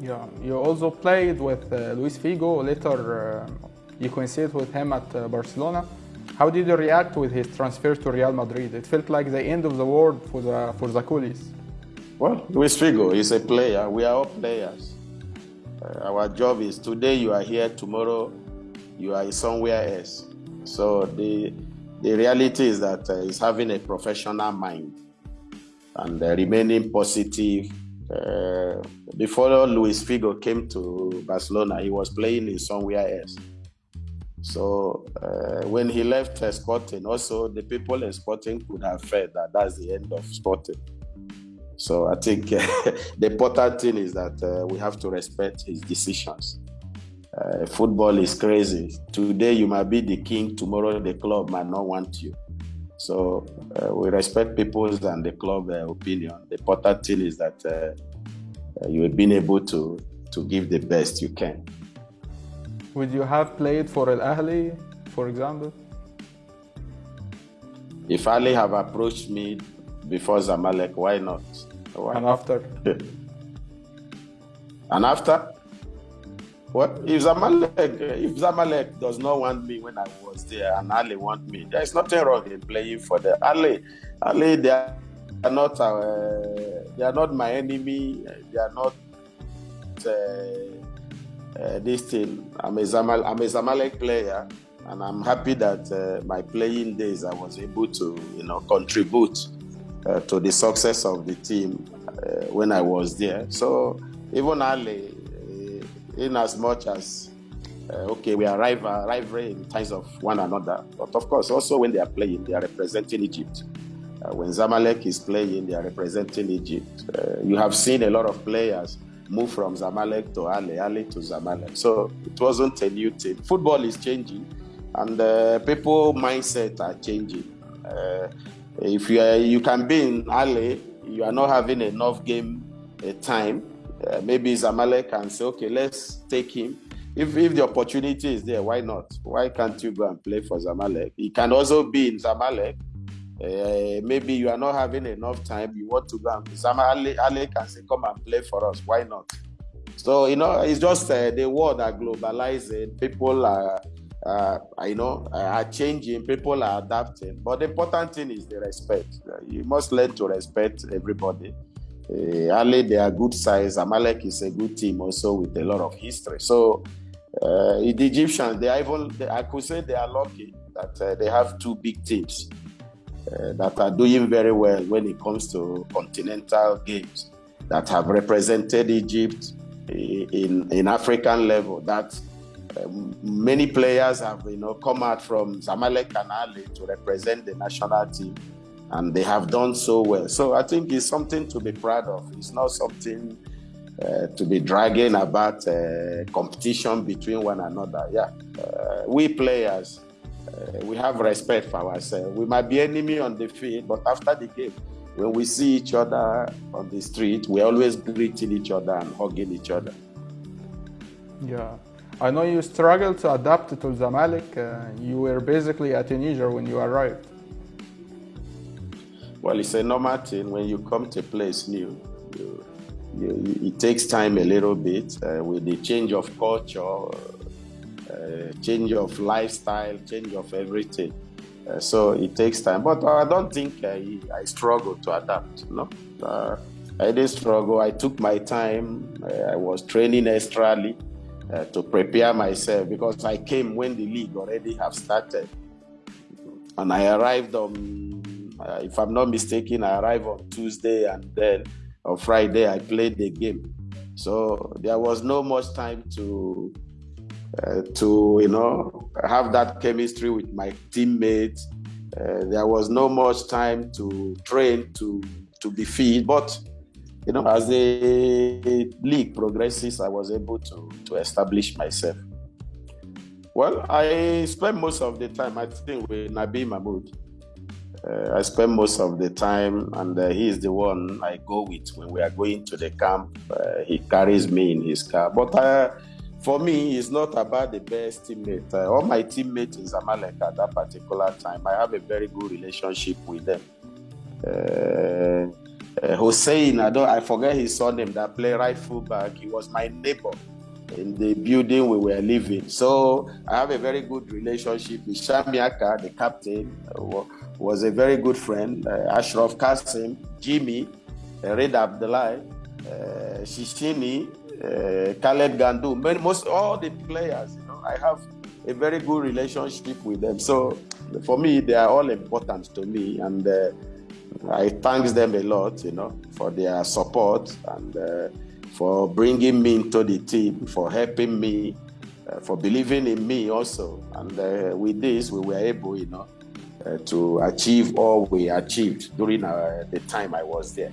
Yeah, you also played with uh, Luis Figo. Later, uh, you coincided with him at uh, Barcelona. How did you react with his transfer to Real Madrid? It felt like the end of the world for the for the coolies. Well, Luis Figo is a player. We are all players. Uh, our job is today you are here, tomorrow you are somewhere else. So the the reality is that uh, he's having a professional mind and uh, remaining positive. Uh, before Luis Figo came to Barcelona, he was playing in somewhere else. So uh, when he left uh, Sporting, also the people in Sporting could have felt that that's the end of Sporting. So I think uh, the important thing is that uh, we have to respect his decisions. Uh, football is crazy. Today you might be the king, tomorrow the club might not want you. So we respect people's and the club opinion. The important thing is that you have been able to to give the best you can. Would you have played for Al Ahly, for example? If Ahly have approached me before Zamalek, why not? Why? And after? and after? What if Zamalek if Zamalek does not want me when I was there and Ahly want me, there is nothing wrong in playing for them. Ahly, Ahly, they are not uh, they are not my enemy. They are not uh, uh, this thing. I'm a Zamal, I'm a Zamalek player, and I'm happy that uh, my playing days I was able to you know contribute uh, to the success of the team uh, when I was there. So even Ahly, uh, in as much as uh, okay, we are rival, rivalry in terms of one another, but of course also when they are playing, they are representing Egypt. Uh, when Zamalek is playing, they are representing Egypt. Uh, you have seen a lot of players move from Zamalek to Ahly, Ahly to Zamalek. So it wasn't a new thing. Football is changing, and people mindset are changing. If you are, you can be in Ahly, you are not having enough game uh, time. Uh, maybe Zamalek can say, okay, let's take him. If, if the opportunity is there, why not? Why can't you go and play for Zamalek? He can also be in Zamalek. Uh, maybe you are not having enough time. You want to go and Zamalek Ahly can say, come and play for us. Why not? So you know, it's just uh, the world are globalizing. People are uh, I know are changing, people are adapting, but the important thing is the respect. You must learn to respect everybody. Uh, Ahly, they are good size. Amalek is a good team also with a lot of history. So the Egyptians, they are even, they, I could say they are lucky that they have two big teams uh, that are doing very well when it comes to continental games that have represented Egypt in, in African level. That um, many players have you know come out from Zamalek and Ahly to represent the national team, and they have done so well. So I think it's something to be proud of. It's not something uh, to be dragging about uh, competition between one another. Yeah, uh, we players. Uh, we have respect for ourselves. We might be enemy on the field, but after the game, when we see each other on the street, we always greeting each other and hugging each other. Yeah. I know you struggled to adapt to Zamalek. Uh, you were basically a teenager when you arrived. Well, it's a normal thing when you come to a place new. You, you, it takes time a little bit uh, with the change of culture, uh, change of lifestyle, change of everything. Uh, so it takes time. But I don't think I, I struggled to adapt. No, uh, I didn't struggle. I took my time. Uh, I was training extrally uh, to prepare myself because I came when the league already have started. And I arrived on, if I'm not mistaken, I arrived on Tuesday and then on Friday I played the game. So there was no much time to uh, to you know have that chemistry with my teammates. Uh, there was no much time to train to to be fit, but you know, as the league progresses, I was able to, to establish myself. Well, I spent most of the time, I think, with Nabil Mahmoud. Uh, I spend most of the time, and uh, he is the one I go with when we are going to the camp. Uh, he carries me in his car. But uh, for me, it's not about the best teammate. Uh, all my teammates in Zamalek at that particular time, I have a very good relationship with them. Uh, uh, Hussein, I don't, I forget his surname, that play right fullback. He was my neighbor in the building we were living. So I have a very good relationship with Shamiaka, the captain, uh, was a very good friend. Uh, Ashraf Kasim, Jimmy, uh, Red Abdullah, Shishini, uh, Khaled Ghandour, most all the players. You know, I have a very good relationship with them. So for me, they are all important to me, and uh, I thank them a lot, you know, for their support and uh, for bringing me into the team, for helping me, uh, for believing in me also. And uh, with this, we were able, you know, uh, to achieve all we achieved during the time I was there.